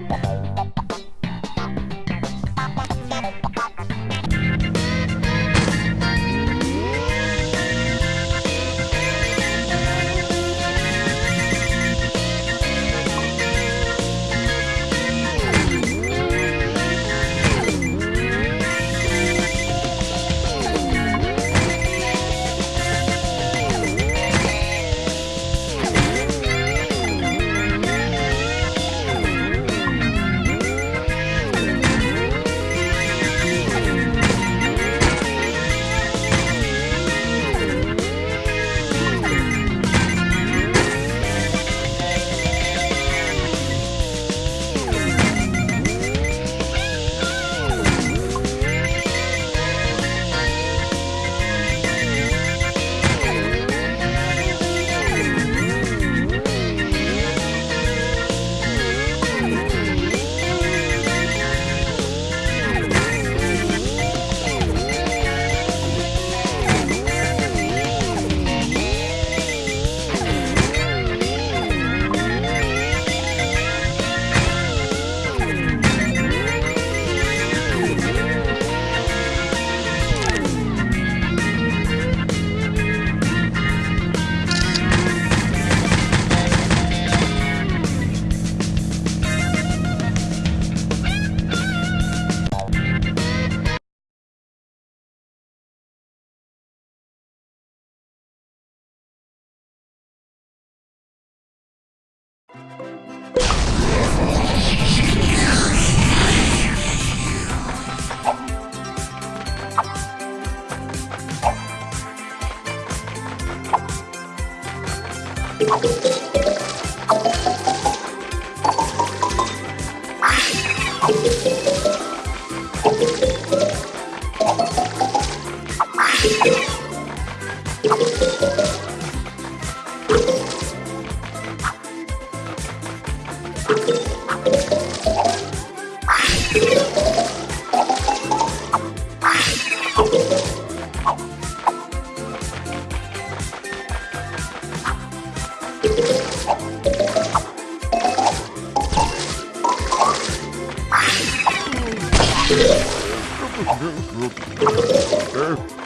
Bye. Hey.